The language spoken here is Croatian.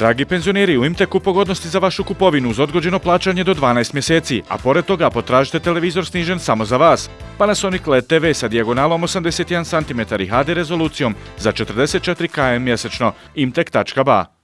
Dragi penzioneri, u Imteku pogodnosti za vašu kupovinu uz odgođeno plaćanje do 12 mjeseci, a pored toga potražite televizor snižen samo za vas. Panasonic LED TV sa dijagonalom 81 cm i HD rezolucijom za 44 km mjesečno. imtek.ba